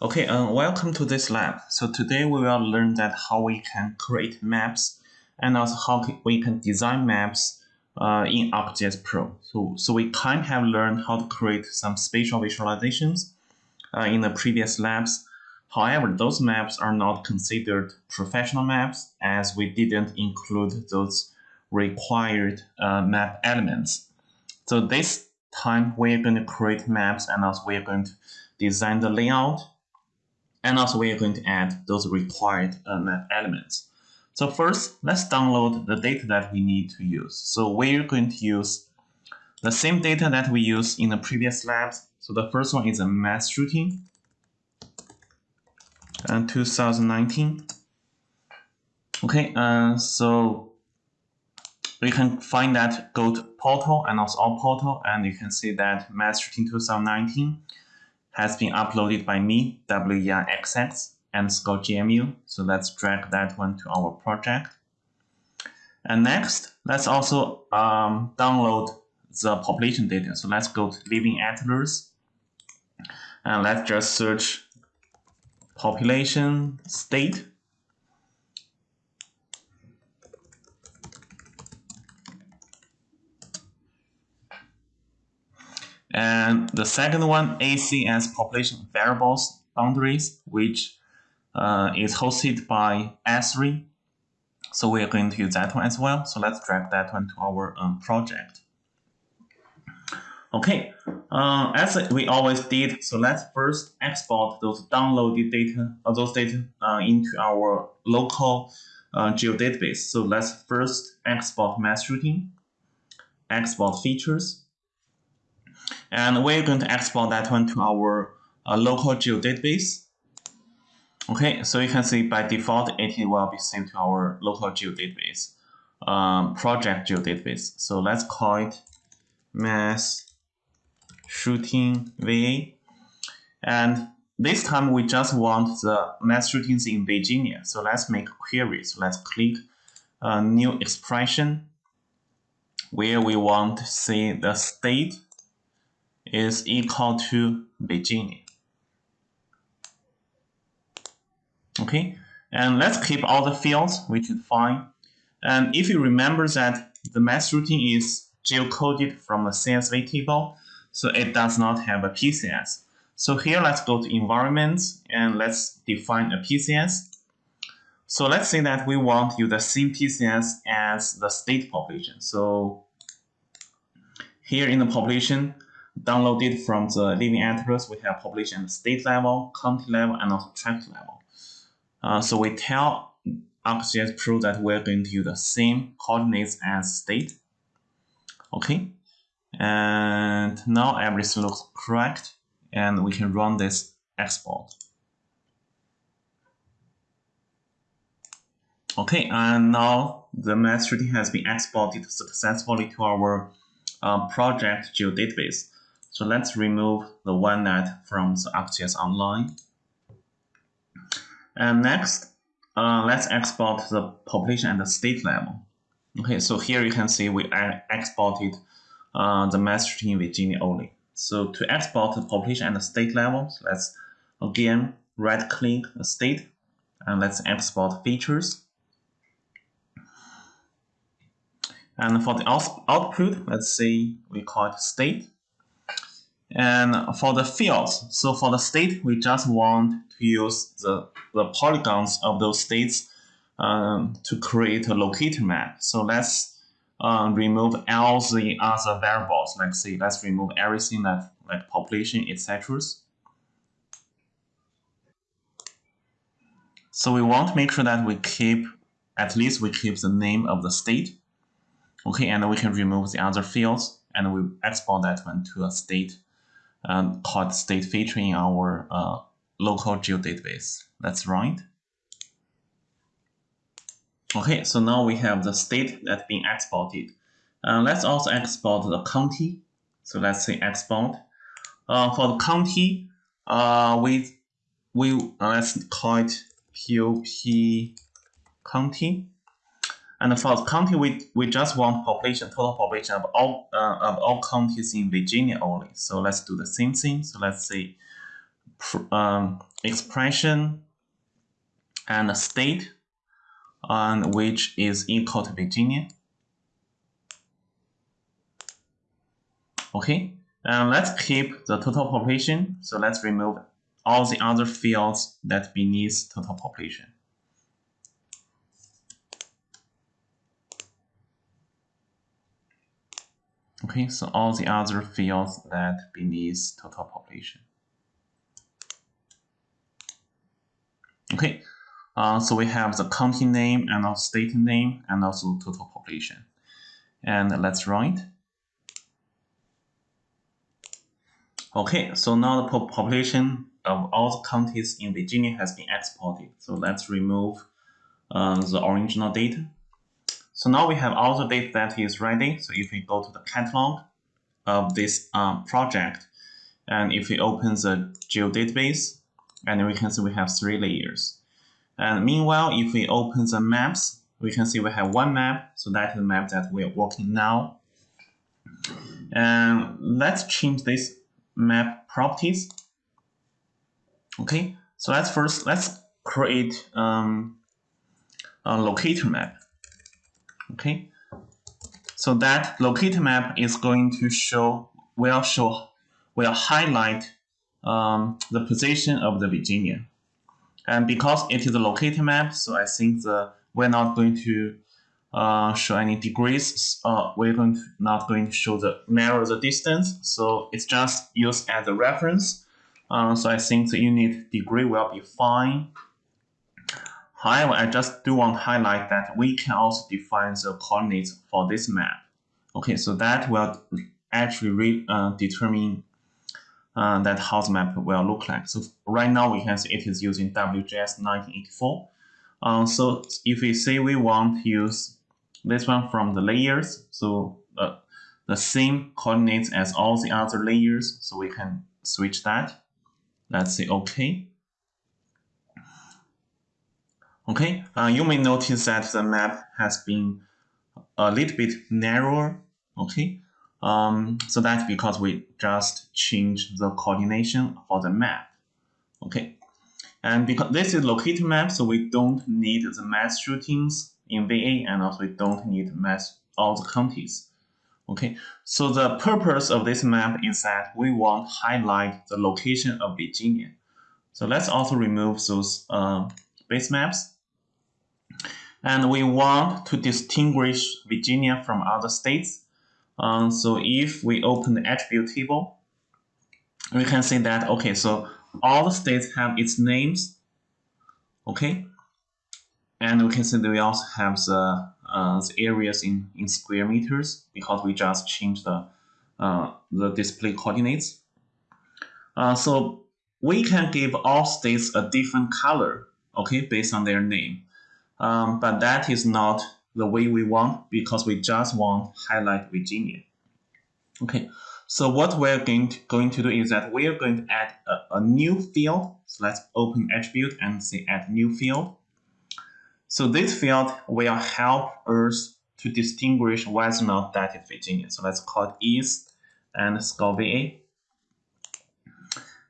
Okay, uh, welcome to this lab. So today we will learn that how we can create maps and also how we can design maps uh, in ArcGIS Pro. So, so we kind of have learned how to create some spatial visualizations uh, in the previous labs. However, those maps are not considered professional maps as we didn't include those required uh, map elements. So this time we're going to create maps and also we're going to design the layout and also we are going to add those required uh, map elements. So first, let's download the data that we need to use. So we're going to use the same data that we used in the previous labs. So the first one is a mass shooting and 2019. Okay, uh, so we can find that go to portal and also all portal and you can see that mass shooting 2019 has been uploaded by me, WERXX, and ScottGMU. So let's drag that one to our project. And next, let's also um, download the population data. So let's go to Living Atlas. And let's just search population state. And the second one, ACS population variables boundaries, which uh, is hosted by Esri. So we are going to use that one as well. So let's drag that one to our um, project. Okay, uh, as we always did, so let's first export those downloaded data, or those data uh, into our local uh, geodatabase. So let's first export mass shooting, export features, and we're going to export that one to our uh, local geodatabase. Okay, so you can see by default it will be saved to our local geodatabase, um, project geodatabase. So let's call it mass shooting VA. And this time we just want the mass shootings in Virginia. So let's make a query. So let's click a new expression where we want to see the state is equal to Virginia. Okay, and let's keep all the fields, which is fine. And if you remember that the mass shooting is geocoded from a CSV table, so it does not have a PCS. So here, let's go to environments and let's define a PCS. So let's say that we want use the same PCS as the state population. So here in the population, downloaded from the Living Atlas, we have population at state level, county level, and also tract level. Uh, so we tell ArcGIS Pro that we're going to use the same coordinates as state. Okay, and now everything looks correct, and we can run this export. Okay, and now the mass shooting has been exported successfully to our uh, project geodatabase. So let's remove the one that from the ArcGIS Online. And next, uh, let's export the population at the state level. Okay, so here you can see we exported uh, the mass in Virginia only. So to export the population at the state level, let's again right click the state and let's export features. And for the out output, let's say we call it state. And for the fields, so for the state, we just want to use the, the polygons of those states um, to create a locator map. So let's uh, remove all the other variables. Like say, let's remove everything that like population, etc. So we want to make sure that we keep, at least we keep the name of the state. Okay, and we can remove the other fields and we export that one to a state um, called state feature in our uh, local geodatabase. That's right. Okay, so now we have the state that's being exported. Uh, let's also export the county. So let's say export. Uh, for the county, uh, we we uh, let's call it POP county. And for the county, we, we just want population, total population of all, uh, of all counties in Virginia only. So let's do the same thing. So let's say um, expression and state which is equal to Virginia. Okay, and let's keep the total population. So let's remove all the other fields that beneath total population. Okay, so all the other fields that beneath total population. Okay, uh, so we have the county name and also state name and also total population. And let's run it. Okay, so now the population of all the counties in Virginia has been exported. So let's remove uh, the original data. So now we have all the data that is ready. So if we go to the catalog of this um, project, and if we open the geodatabase, and we can see we have three layers. And meanwhile, if we open the maps, we can see we have one map. So that is the map that we are working now. And let's change this map properties. Okay, so let's first let's create um, a locator map. Okay, so that locator map is going to show, will show, will highlight um, the position of the Virginia. And because it is a locator map, so I think the we're not going to uh, show any degrees. Uh, we're going to, not going to show the narrow the distance. So it's just used as a reference. Uh, so I think the unit degree will be fine. However, I just do want to highlight that we can also define the coordinates for this map. Okay, so that will actually re, uh, determine uh, that how the map will look like. So right now we can see it is using WGS 1984. Uh, so if we say we want to use this one from the layers, so uh, the same coordinates as all the other layers, so we can switch that. Let's say OK. Okay, uh, you may notice that the map has been a little bit narrower. Okay, um, so that's because we just changed the coordination for the map. Okay, and because this is locator map, so we don't need the mass shootings in VA, and also we don't need mass all the counties. Okay, so the purpose of this map is that we want to highlight the location of Virginia. So let's also remove those uh, base maps and we want to distinguish Virginia from other states. Um, so if we open the attribute table, we can see that, okay, so all the states have its names, okay? And we can see that we also have the, uh, the areas in, in square meters because we just changed the, uh, the display coordinates. Uh, so we can give all states a different color, okay, based on their name. Um, but that is not the way we want because we just want highlight Virginia. Okay, so what we're going to, going to do is that we are going to add a, a new field. So let's open attribute and say add new field. So this field will help us to distinguish whether or not that is Virginia. So let's call it East and score VA.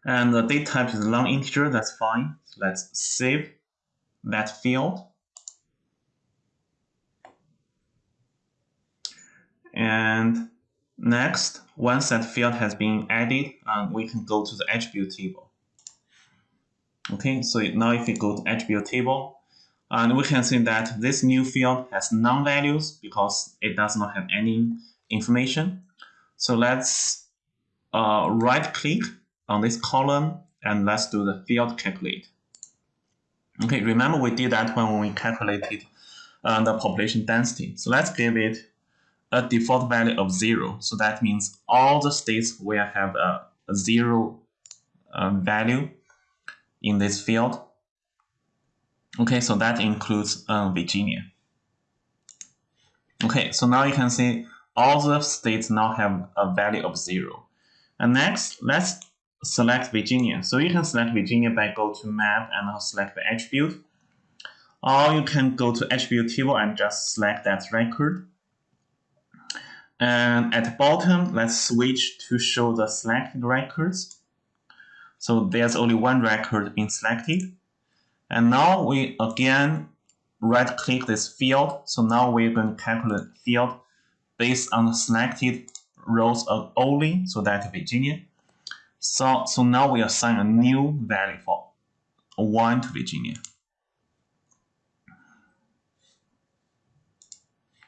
And the date type is long integer, that's fine. So let's save that field. And next, once that field has been added, um, we can go to the attribute table. Okay, so now if we go to attribute table, and we can see that this new field has none values because it does not have any information. So let's uh, right click on this column and let's do the field calculate. Okay, remember we did that when we calculated uh, the population density. So let's give it a default value of zero. So that means all the states will have a, zero um, value in this field. Okay, so that includes uh, Virginia. Okay, so now you can see all the states now have a value of zero. And next, let's select Virginia. So you can select Virginia by go to map and select the attribute. Or you can go to attribute table and just select that record. And at the bottom, let's switch to show the selected records. So there's only one record being selected. And now we again right click this field. So now we're going to calculate field based on the selected rows of only, so that Virginia. So, so now we assign a new value for 1 to Virginia.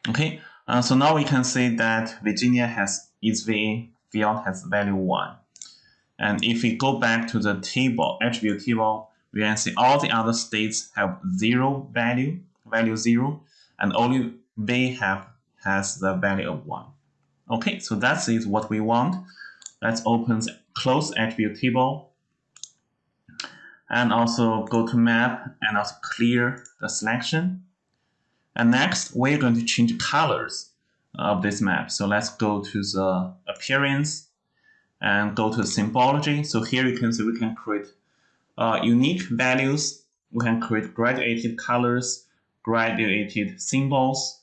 Okay, uh, so now we can see that Virginia has its VA field has value 1. And if we go back to the table, attribute table, we can see all the other states have 0 value, value 0, and only V have has the value of 1. Okay, so that is what we want. Let's open close attribute table and also go to map and also clear the selection. And next, we're going to change colors of this map. So let's go to the appearance and go to symbology. So here you can see we can create uh, unique values. We can create graduated colors, graduated symbols,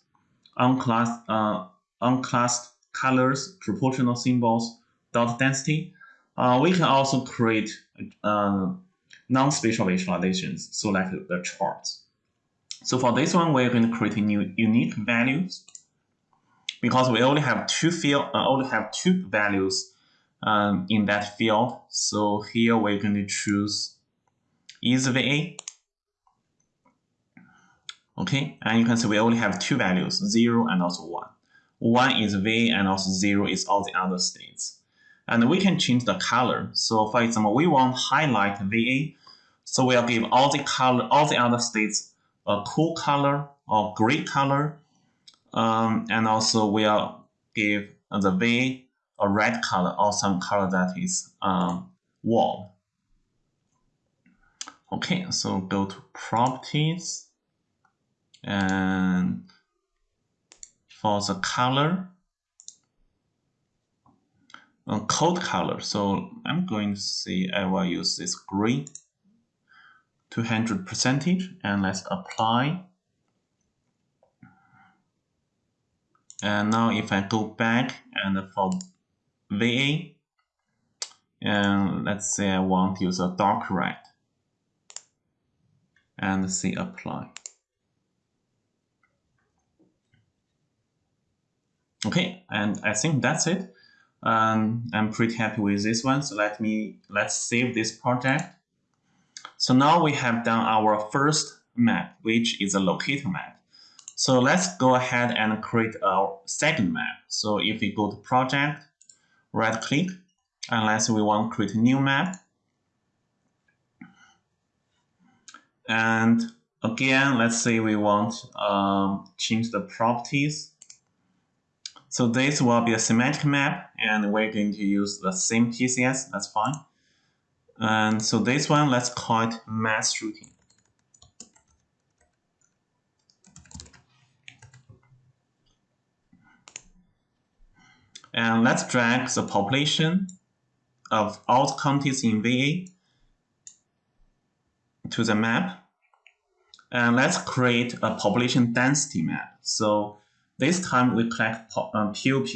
unclassed, uh, unclassed colors, proportional symbols, dot density. Uh, we can also create uh, non-spatial visualizations, so like the charts. So for this one, we're going to create new unique values because we only have two field, uh, only have two values um, in that field. So here we're going to choose EasyVA. Okay, and you can see we only have two values, 0 and also 1. 1 is V and also 0 is all the other states. And we can change the color. So for example, we want highlight VA. So we'll give all the color, all the other states a cool color or gray color. Um, and also we'll give the V a red color or some color that is um, warm. Okay, so go to properties and for the color, uh, code color. So I'm going to say I will use this green 200 percentage and let's apply. And now if I go back and for VA, and let's say I want to use a dark red and say apply. Okay, and I think that's it. Um, I'm pretty happy with this one. So let me let's save this project. So now we have done our first map, which is a locator map. So let's go ahead and create our second map. So if we go to project, right click, and let's we want to create a new map. And again, let's say we want um, change the properties so this will be a thematic map, and we're going to use the same PCS, that's fine. And so this one, let's call it mass shooting. And let's drag the population of all the counties in VA to the map. And let's create a population density map. So this time we collect POP um,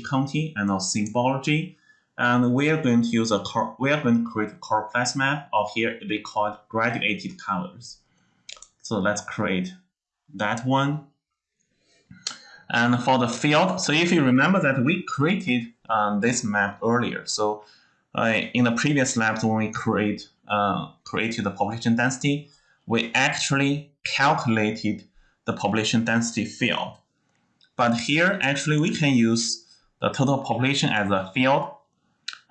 county and also symbology. And we are going to use a we are going to create a choropleth map, or here they call graduated colors. So let's create that one. And for the field, so if you remember that we created um, this map earlier. So uh, in the previous labs when we create uh, created the population density, we actually calculated the population density field. But here, actually, we can use the total population as a field.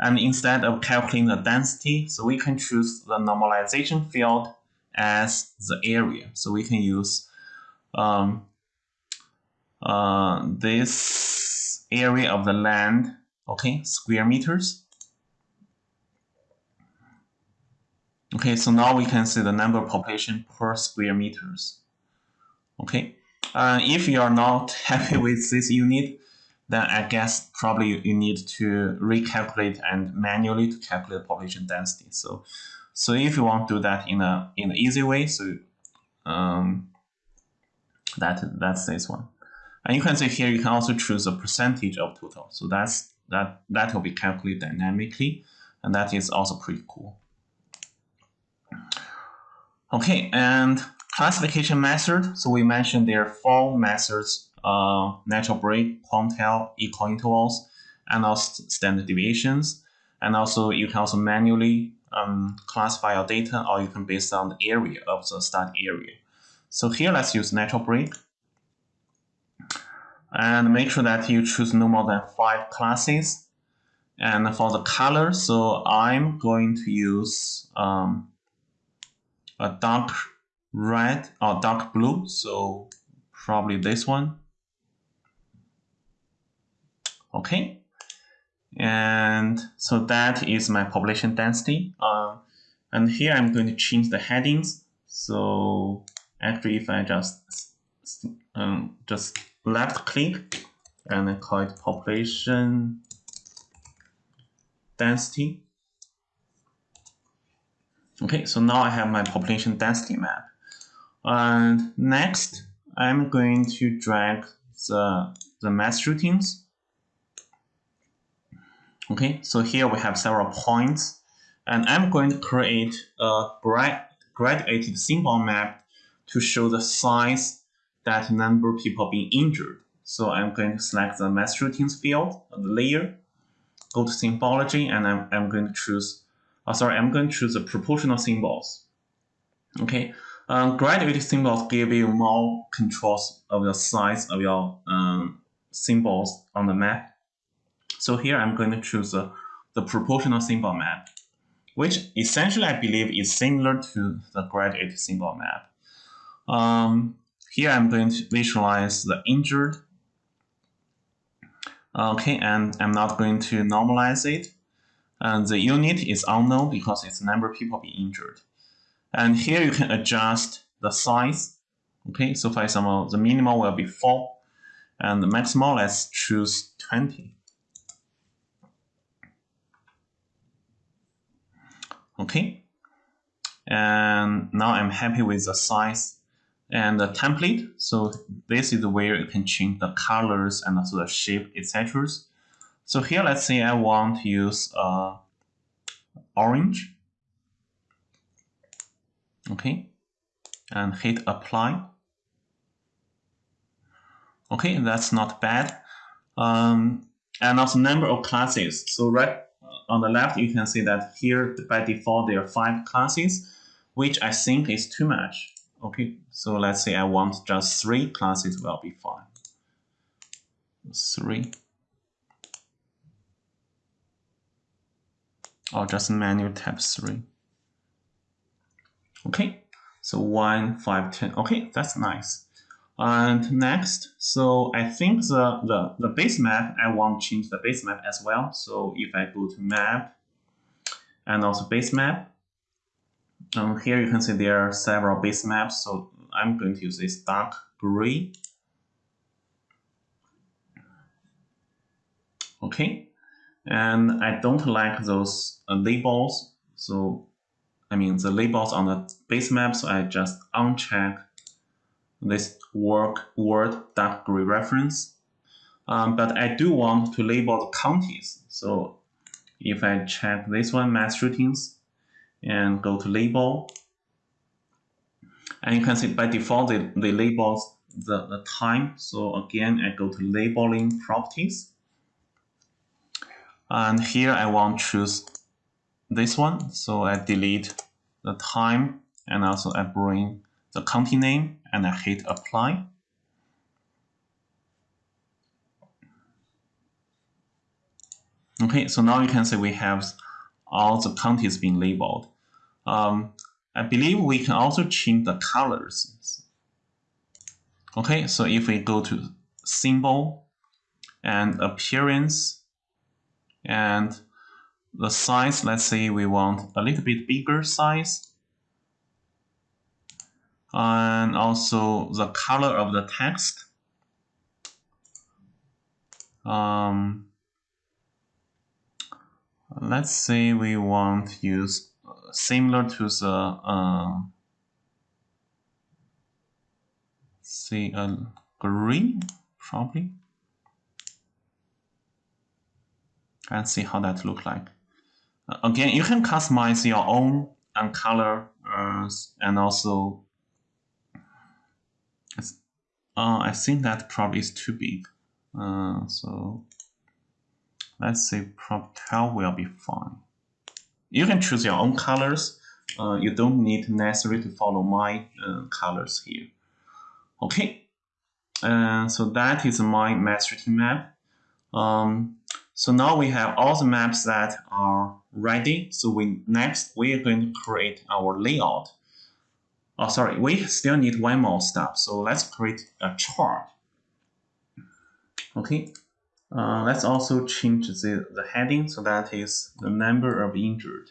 And instead of calculating the density, so we can choose the normalization field as the area. So we can use um, uh, this area of the land, okay, square meters. Okay, so now we can see the number of population per square meters. Okay, uh, if you are not happy with this unit, then I guess probably you need to recalculate and manually to calculate population density. So, so if you want to do that in a in an easy way, so um, that that's this one. And you can see here you can also choose a percentage of total. So that's that that will be calculated dynamically, and that is also pretty cool. Okay, and classification method. So we mentioned there are four methods, uh, natural break, quantile, equal intervals, and also standard deviations. And also you can also manually um, classify your data or you can based on the area of the study area. So here let's use natural break. And make sure that you choose no more than five classes. And for the color, so I'm going to use um, a dark red or dark blue. So probably this one. Okay. And so that is my population density. Uh, and here I'm going to change the headings. So actually, if I just um, just left click and I call it population density. Okay, so now I have my population density map. And next, I'm going to drag the, the mass shootings. Okay, so here we have several points. And I'm going to create a grad graduated symbol map to show the size that number of people being injured. So I'm going to select the mass shootings field, the layer, go to symbology, and I'm, I'm going to choose, oh, sorry, I'm going to choose the proportional symbols. Okay, um, graduated symbols give you more controls of the size of your um, symbols on the map. So here I'm going to choose the, the proportional symbol map, which essentially I believe is similar to the graduated symbol map. Um, here I'm going to visualize the injured Okay, and I'm not going to normalize it. And the unit is unknown because it's the number of people being injured. And here you can adjust the size. Okay, so for example, the minimal will be 4, and the maximal, let's choose 20. Okay, and now I'm happy with the size and the template. So this is the where you can change the colors and also the shape, etc. So here, let's say I want to use uh, orange. Okay, and hit apply. Okay, that's not bad. Um, and also number of classes. So right on the left, you can see that here by default there are five classes, which I think is too much. Okay, so let's say I want just three classes will be fine. Three. Or just manual tab three. Okay, so one, five, ten. Okay, that's nice. And next, so I think the, the, the base map, I want to change the base map as well. So if I go to map and also base map, um, here you can see there are several base maps, so I'm going to use this dark gray. Okay, and I don't like those uh, labels, so I mean the labels on the base map, so I just uncheck this work word gray reference. Um, but I do want to label the counties, so if I check this one, mass shootings, and go to label. And you can see by default, they, they labels the, the time. So again, I go to labeling properties. And here I want to choose this one. So I delete the time and also I bring the county name and I hit apply. Okay, so now you can see we have all the counties being labeled. Um, I believe we can also change the colors. Okay, so if we go to symbol and appearance and the size, let's say we want a little bit bigger size. And also the color of the text. Um, let's say we want to use similar to the uh, a green probably and see how that look like. Again, you can customize your own and color uh, and also uh, I think that probably is too big. Uh, so let's say prop 12 will be fine. You can choose your own colors. Uh, you don't need necessarily to follow my uh, colors here. Okay, uh, so that is my master map. Um, so now we have all the maps that are ready. So we next we are going to create our layout. Oh, sorry, we still need one more step. So let's create a chart. Okay, uh, let's also change the, the heading so that is the number of injured.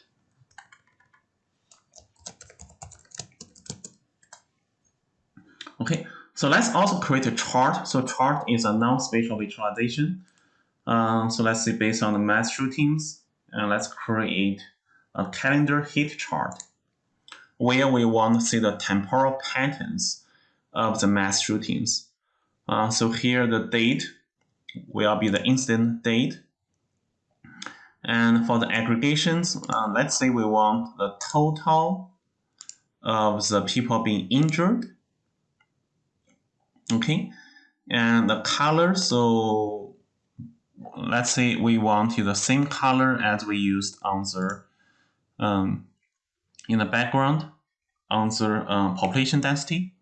Okay, so let's also create a chart. So chart is a non-spatial visualization. Um, so let's say based on the mass shootings, and let's create a calendar heat chart where we want to see the temporal patterns of the mass shootings. Uh, so here the date will be the incident date. And for the aggregations, uh, let's say we want the total of the people being injured. Okay, and the color, so let's say we want the same color as we used on the um, in the background the uh, population density.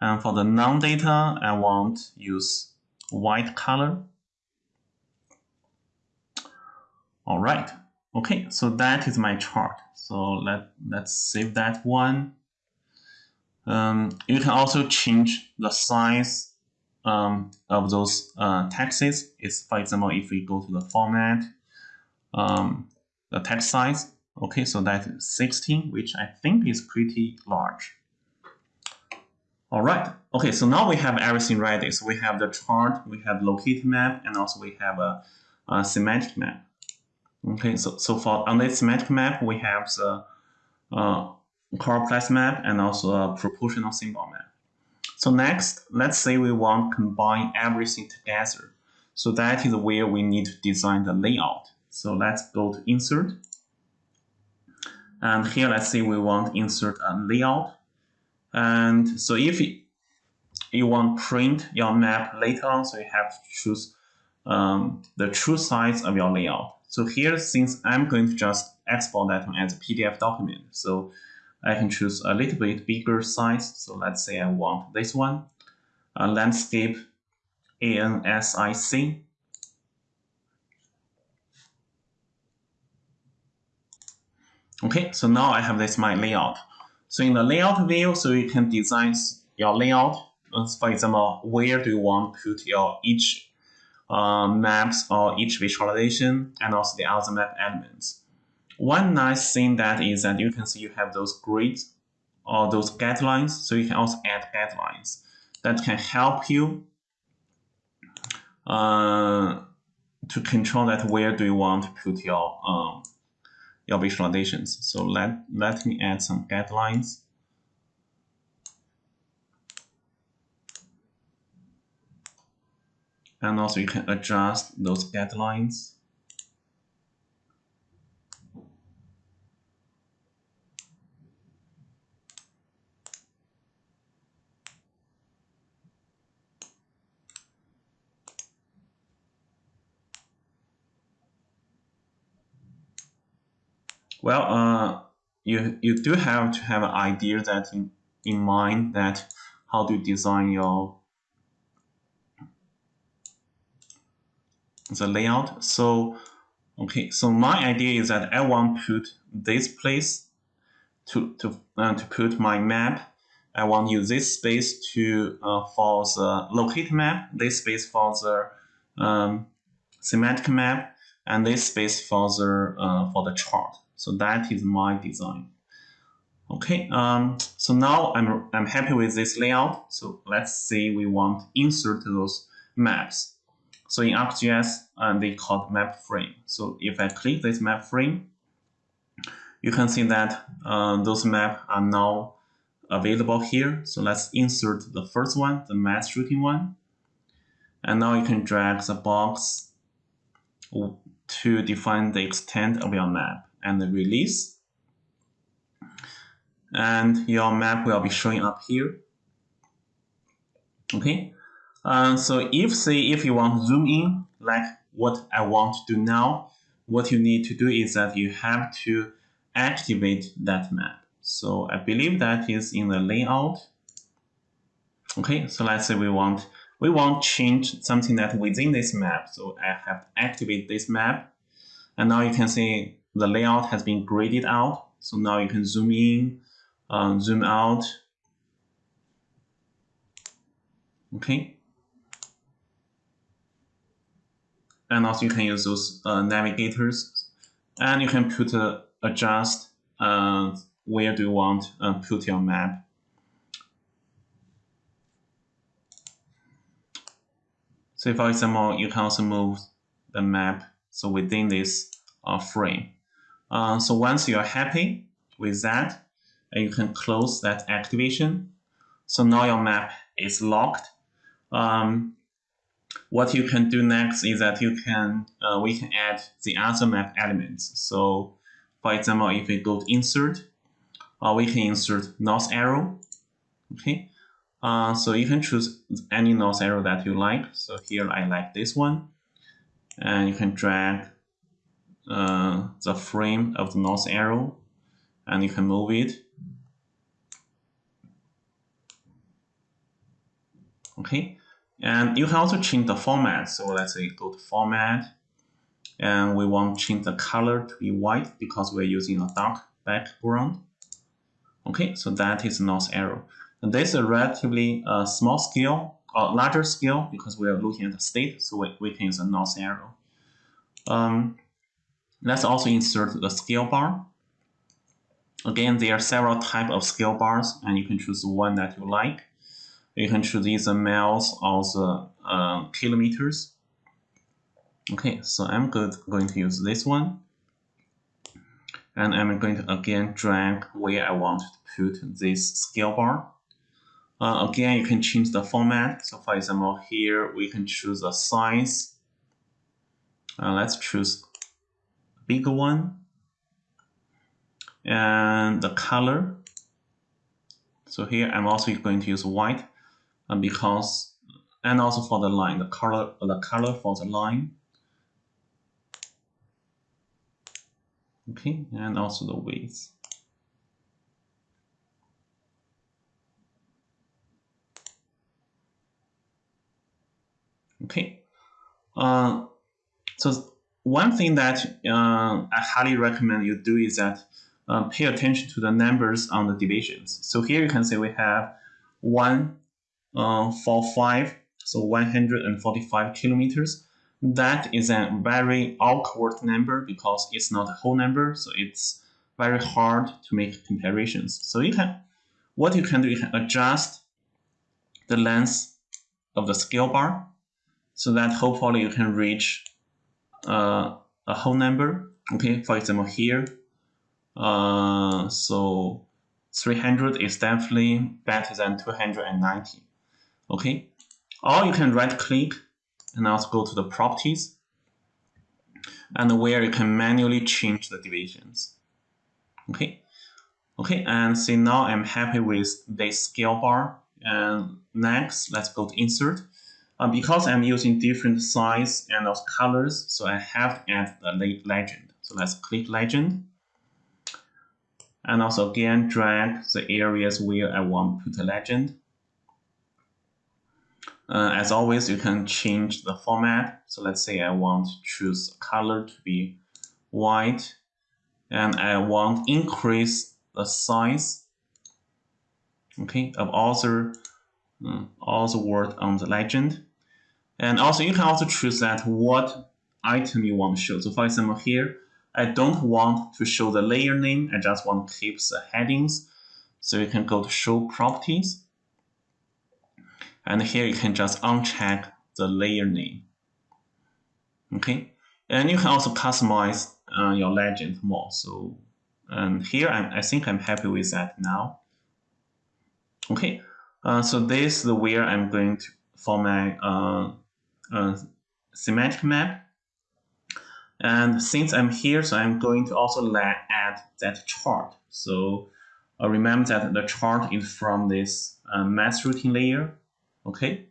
And for the non-data, I want use white color. All right. Okay, so that is my chart. So let, let's save that one. Um, you can also change the size um, of those uh, texts. It's, for example, if we go to the format, um, the text size, okay, so that is 16, which I think is pretty large. All right. Okay, so now we have everything ready. So we have the chart, we have located map, and also we have a, a thematic map. Okay, so, so for on this thematic map, we have the uh, choropleth map and also a proportional symbol map. So next, let's say we want to combine everything together. So that is where we need to design the layout. So let's go to insert. And here, let's say we want insert a layout. And so if you want print your map later on, so you have to choose um, the true size of your layout. So here, since I'm going to just export that one as a PDF document, so I can choose a little bit bigger size. So let's say I want this one, a landscape ANSIC. Okay, so now I have this my layout. So in the layout view, so you can design your layout. For example, where do you want to put your each uh, maps or each visualization and also the other map elements. One nice thing that is that you can see you have those grids or those guidelines. So you can also add guidelines that can help you uh, to control that where do you want to put your um, your visualizations. So let, let me add some guidelines. And also you can adjust those guidelines. Well, uh, you you do have to have an idea that in, in mind that how to design your the layout. So okay, so my idea is that I want to put this place to to uh, to put my map. I want to use this space to uh, for the locate map, this space for the um, thematic map, and this space for the uh, for the chart. So that is my design. Okay, um, so now I'm, I'm happy with this layout. So let's say we want to insert those maps. So in ArcGIS, uh, they called map frame. So if I click this map frame, you can see that uh, those maps are now available here. So let's insert the first one, the mass shooting one. And now you can drag the box to define the extent of your map and release. and your map will be showing up here. Okay, uh, so if say if you want to zoom in, like what I want to do now, what you need to do is that you have to activate that map. So I believe that is in the layout. Okay, so let's say we want we want change something that within this map. So I have to activate this map. And now you can see the layout has been graded out. So now you can zoom in, um, zoom out. Okay. And also you can use those uh, navigators. And you can put uh, adjust uh, where do you want uh, put your map. So for example, you can also move the map so within this uh, frame. Uh, so once you're happy with that, uh, you can close that activation. So now your map is locked. Um, what you can do next is that you can uh, we can add the other map elements. So for example, if we go to insert, uh, we can insert north arrow. Okay, uh, so you can choose any north arrow that you like. So here I like this one. And you can drag uh, the frame of the north arrow and you can move it. Okay, and you can also change the format. So let's say go to format and we want to change the color to be white because we're using a dark background. Okay, so that is north arrow. And this is a relatively uh, small scale, or larger scale, because we are looking at the state, so we, we can use a north arrow. Um, let's also insert the scale bar. Again, there are several types of scale bars, and you can choose one that you like. You can choose either miles or the uh, kilometers. Okay, so I'm good, going to use this one. And I'm going to again drag where I want to put this scale bar. Uh, again, you can change the format. So for example, here we can choose a size. Uh, let's choose bigger one. And the color. So here I'm also going to use white uh, because, and also for the line, the color, the color for the line. Okay, and also the width. Okay. Uh, so one thing that uh, I highly recommend you do is that uh, pay attention to the numbers on the divisions. So here you can see we have 145, uh, so 145 kilometers. That is a very awkward number because it's not a whole number, so it's very hard to make comparisons. So you can, what you can do, you can adjust the length of the scale bar so that hopefully you can reach uh, a whole number. Okay, for example, here, uh, so 300 is definitely better than 290. Okay, or you can right click and also go to the properties and where you can manually change the divisions. Okay, okay, and see now I'm happy with this scale bar. And next, let's go to insert. Uh, because I'm using different size and also colors, so I have to add the legend. So let's click legend. And also again, drag the areas where I want to put a legend. Uh, as always, you can change the format. So let's say I want to choose color to be white and I want increase the size okay, of all uh, all the word on the legend. And also you can also choose that what item you want to show. So for example here, I don't want to show the layer name. I just want to keep the headings. So you can go to show properties. And here you can just uncheck the layer name. Okay. And you can also customize uh, your legend more. So and here I'm, I think I'm happy with that now. Okay. Uh, so this is where I'm going to for my uh, uh, thematic map. And since I'm here, so I'm going to also add that chart. So uh, remember that the chart is from this uh, mass shooting layer. Okay.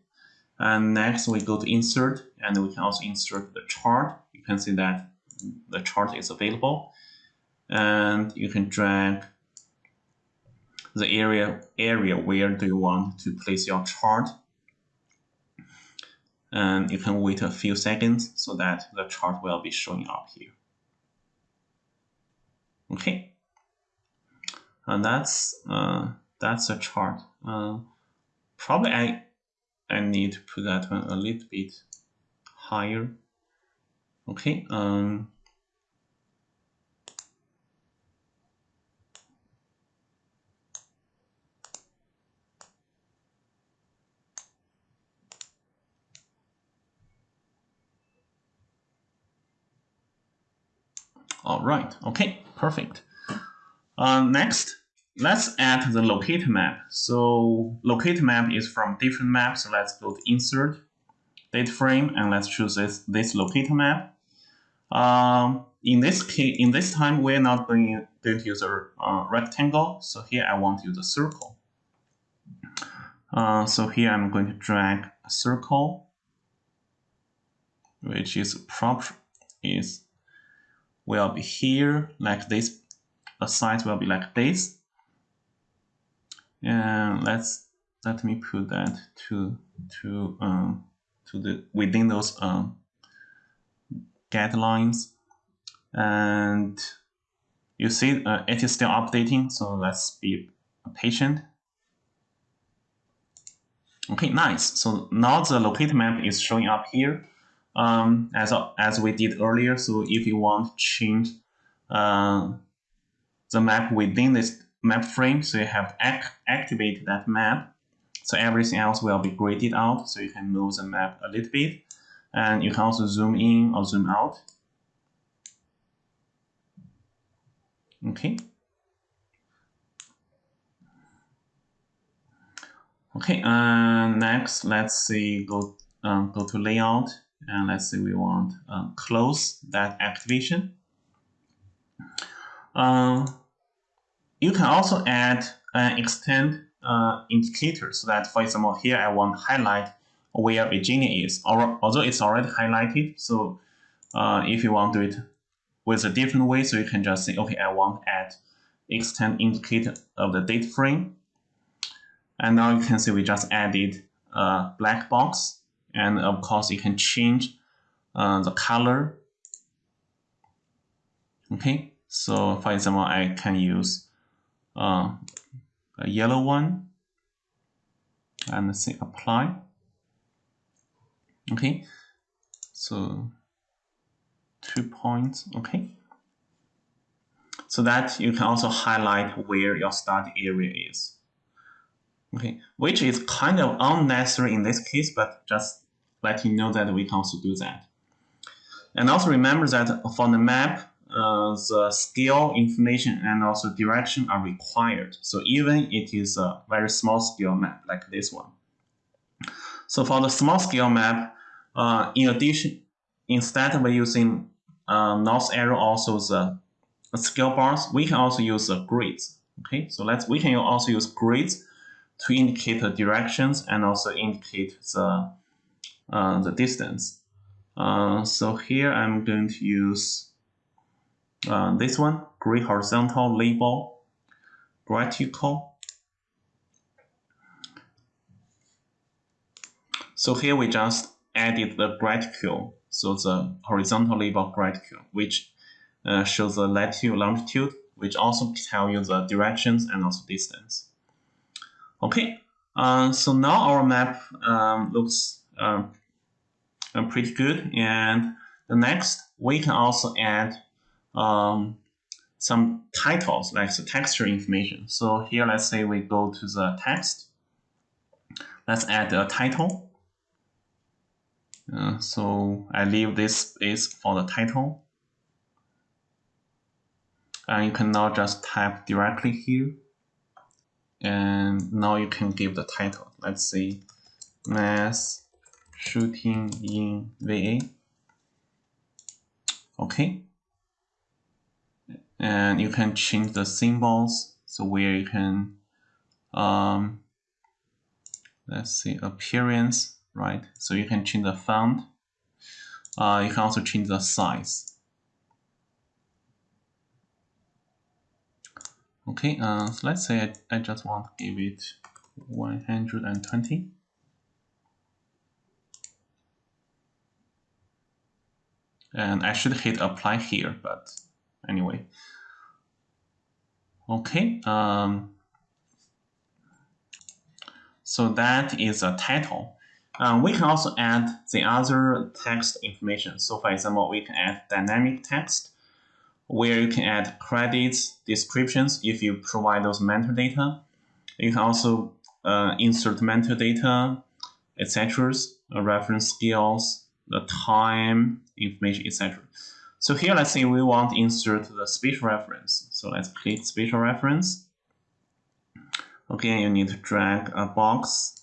And next we go to insert and we can also insert the chart. You can see that the chart is available and you can drag the area area where do you want to place your chart? And you can wait a few seconds so that the chart will be showing up here. Okay. And that's uh, that's a chart. Uh, probably I I need to put that one a little bit higher. Okay um, All right, okay, perfect. Uh, next, let's add the locator map. So locator map is from different maps. So let's go to insert, data frame, and let's choose this, this locator map. Um, in this case, in this time, we're not going, going to use a uh, rectangle. So here I want to use a circle. Uh, so here I'm going to drag a circle, which is prop is will be here like this. The size will be like this. And let's let me put that to to um to the within those um guidelines. And you see uh, it is still updating, so let's be patient. Okay, nice. So now the locator map is showing up here um, as, as we did earlier. So if you want to change uh, the map within this map frame, so you have to act activate that map. So everything else will be graded out. So you can move the map a little bit. And you can also zoom in or zoom out. Okay. Okay, uh, next, let's see, go, um, go to layout and let's say we want uh, close that activation. Uh, you can also add an extent uh, indicator so that, for example, here I want to highlight where Virginia is, although it's already highlighted. So uh, if you want to do it with a different way, so you can just say, okay, I want to add extent indicator of the data frame. And now you can see we just added a black box and of course you can change uh, the color. Okay? So for example I can use uh, a yellow one. And say apply. Okay? So two points. Okay? So that you can also highlight where your start area is. Okay? Which is kind of unnecessary in this case but just let you know that we can also do that. And also remember that for the map, uh, the scale information and also direction are required. So even it is a very small scale map like this one. So for the small scale map, uh, in addition, instead of using uh, north arrow also the scale bars, we can also use the grids. Okay, so let's we can also use grids to indicate the directions and also indicate the uh, the distance. Uh, so here I'm going to use uh, this one, gray horizontal label graticule. So here we just added the graticule, so the horizontal label graticule, which uh, shows the latitude, longitude, which also tell you the directions and also distance. Okay, uh, so now our map um, looks um, pretty good. And the next, we can also add um, some titles, like the texture information. So here, let's say we go to the text. Let's add a title. Uh, so I leave this space for the title. And you can now just type directly here. And now you can give the title. Let's say mass shooting in VA. Okay. And you can change the symbols So where you can, um, let's see, appearance, right? So you can change the font. Uh, you can also change the size. Okay, uh, so let's say I, I just want to give it 120. And I should hit apply here, but anyway. Okay, um, so that is a title. Um, we can also add the other text information. So for example, we can add dynamic text where you can add credits, descriptions if you provide those metadata. You can also uh, insert metadata, etc., reference skills, the time, information, etc. So here, let's say we want to insert the spatial reference. So let's click spatial reference. Again, you need to drag a box.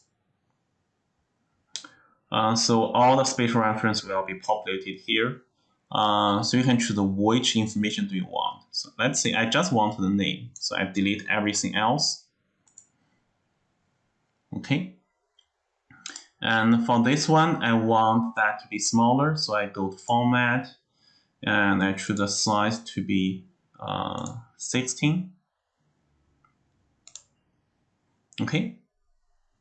Uh, so all the spatial reference will be populated here. Uh, so you can choose which information do you want. So let's say I just want the name. So I delete everything else. Okay. And for this one, I want that to be smaller. So I go to format and I choose the size to be uh, 16. Okay.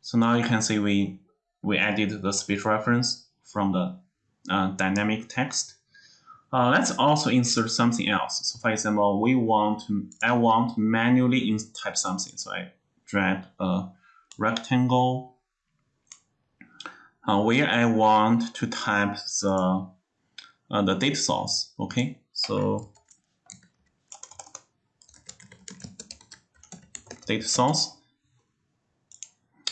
So now you can see we, we added the speech reference from the uh, dynamic text. Uh, let's also insert something else. So for example, we want to, I want manually type something. So I drag a rectangle uh, where I want to type the uh, the data source. Okay, so data source.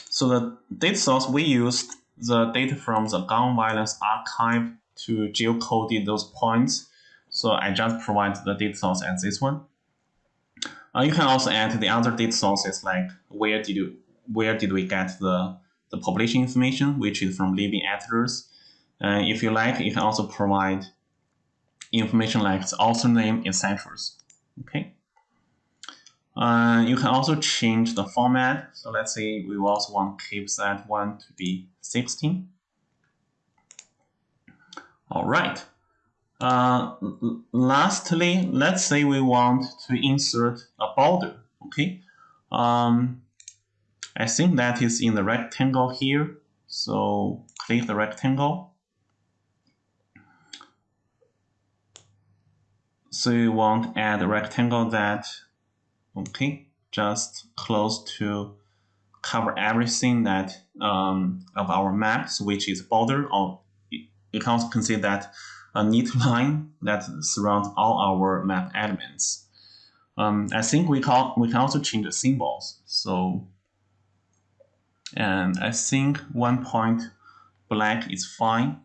So the data source we used the data from the gun violence archive to geocode those points. So I just provide the data source as this one. Uh, you can also add the other data sources like where did you where did we get the the population information, which is from living atlas. Uh, if you like, you can also provide information like the author name, etc. Okay. Uh, you can also change the format. So let's say we also want keep that one to be 16. All right. Uh, lastly, let's say we want to insert a border. Okay. Um, I think that is in the rectangle here. So click the rectangle. So you want add a rectangle that, okay, just close to cover everything that um, of our maps, which is border, or you can also consider that a neat line that surrounds all our map elements. Um, I think we can, we can also change the symbols. So and I think one point black is fine.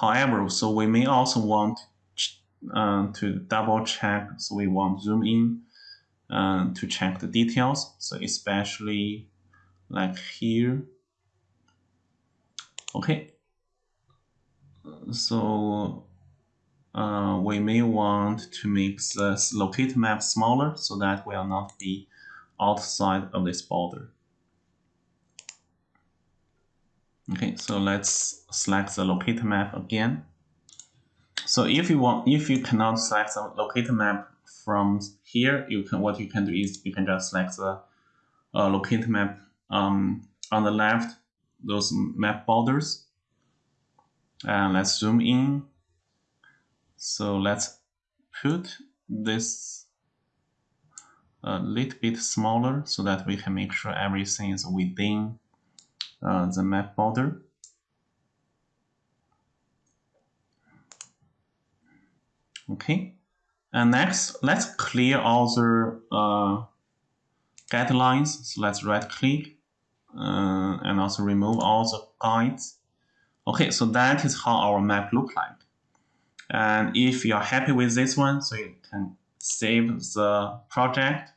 However, so we may also want uh, to double check, so we want zoom in uh, to check the details, so especially like here. Okay, so uh, we may want to make the locate map smaller so that we will not be outside of this border. Okay, so let's select the locator map again. So if you want, if you cannot select the locator map from here, you can what you can do is you can just select the uh, locator map um, on the left, those map borders. And let's zoom in. So let's put this a little bit smaller so that we can make sure everything is within uh, the map border. Okay, and next, let's clear all the uh, guidelines. So let's right click uh, and also remove all the guides. Okay, so that is how our map look like. And if you're happy with this one, so you can save the project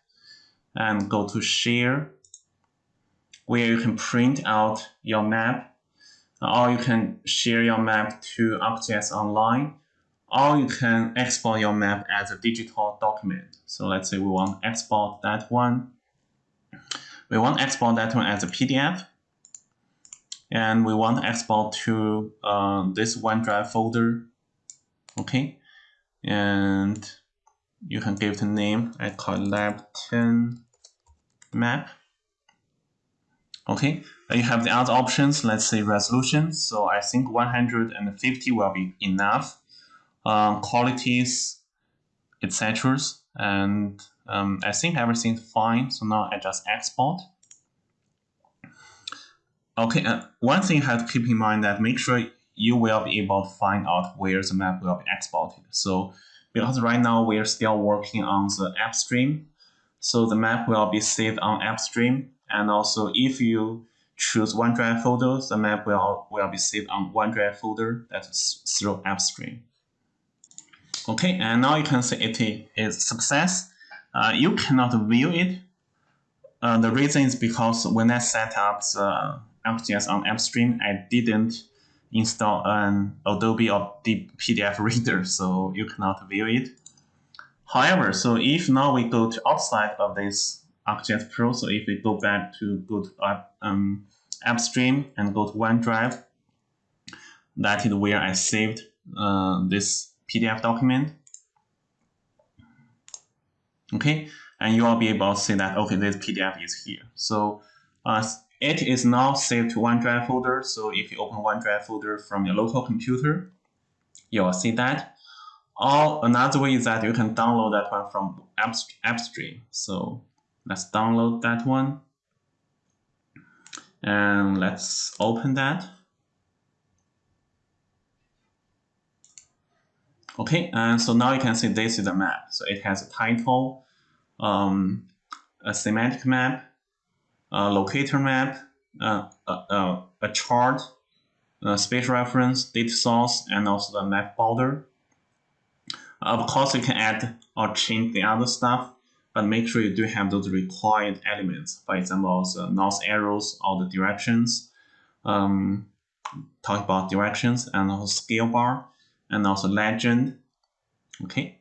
and go to share where you can print out your map or you can share your map to ArcGIS Online or you can export your map as a digital document. So let's say we want to export that one. We want to export that one as a PDF. And we want to export to uh, this OneDrive folder. Okay. And you can give the name, I call it lab 10 map. Okay, you have the other options, let's say resolution. So I think 150 will be enough. Um, qualities, etc. And um, I think everything's fine. So now I just export. Okay, uh, one thing you have to keep in mind that make sure you will be able to find out where the map will be exported. So because right now we are still working on the AppStream, so the map will be saved on AppStream and also if you choose OneDrive folder, the map will, will be saved on OneDrive folder that's through AppStream. Okay, and now you can see it is success. Uh, you cannot view it. Uh, the reason is because when I set up the ArcGIS on AppStream, I didn't install an Adobe or the PDF reader, so you cannot view it. However, so if now we go to outside of this ArcGIS Pro. So if we go back to go to app, um, and go to OneDrive, that is where I saved uh, this PDF document. Okay, and you will be able to see that, okay, this PDF is here. So uh, it is now saved to OneDrive folder. So if you open OneDrive folder from your local computer, you will see that. Or another way is that you can download that one from AppStream. So Let's download that one. And let's open that. Okay, and so now you can see this is a map. So it has a title, um, a thematic map, a locator map, uh, uh, a chart, a space reference, data source, and also the map border. Of course, you can add or change the other stuff but make sure you do have those required elements. For example, the north arrows or the directions. Um, talk about directions and also scale bar and also legend. Okay.